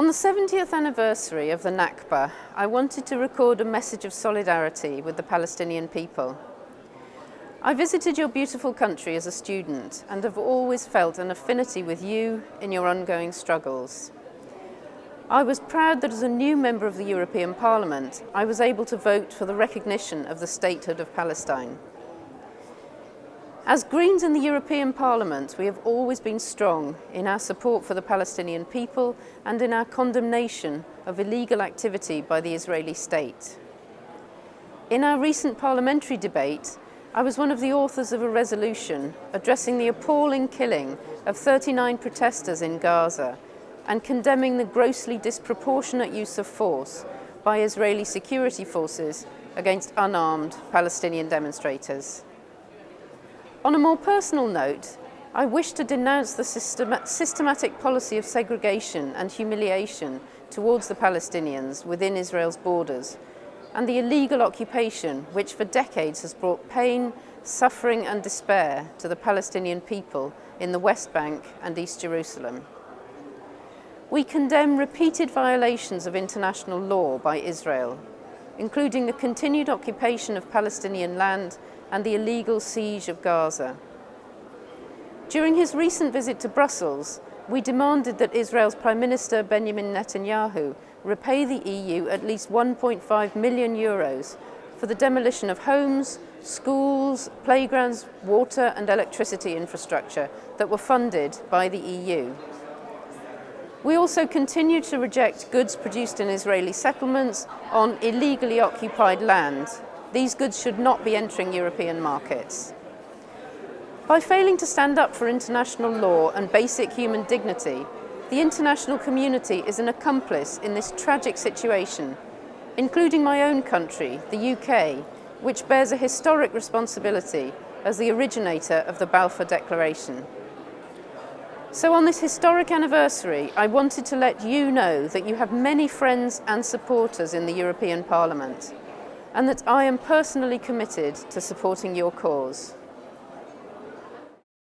On the 70th anniversary of the Nakba, I wanted to record a message of solidarity with the Palestinian people. I visited your beautiful country as a student and have always felt an affinity with you in your ongoing struggles. I was proud that as a new member of the European Parliament, I was able to vote for the recognition of the statehood of Palestine. As Greens in the European Parliament, we have always been strong in our support for the Palestinian people and in our condemnation of illegal activity by the Israeli state. In our recent parliamentary debate, I was one of the authors of a resolution addressing the appalling killing of 39 protesters in Gaza and condemning the grossly disproportionate use of force by Israeli security forces against unarmed Palestinian demonstrators. On a more personal note, I wish to denounce the system systematic policy of segregation and humiliation towards the Palestinians within Israel's borders and the illegal occupation which for decades has brought pain, suffering and despair to the Palestinian people in the West Bank and East Jerusalem. We condemn repeated violations of international law by Israel, including the continued occupation of Palestinian land and the illegal siege of Gaza. During his recent visit to Brussels, we demanded that Israel's Prime Minister Benjamin Netanyahu repay the EU at least 1.5 million euros for the demolition of homes, schools, playgrounds, water and electricity infrastructure that were funded by the EU. We also continue to reject goods produced in Israeli settlements on illegally occupied land these goods should not be entering European markets. By failing to stand up for international law and basic human dignity, the international community is an accomplice in this tragic situation, including my own country, the UK, which bears a historic responsibility as the originator of the Balfour Declaration. So on this historic anniversary, I wanted to let you know that you have many friends and supporters in the European Parliament and that I am personally committed to supporting your cause.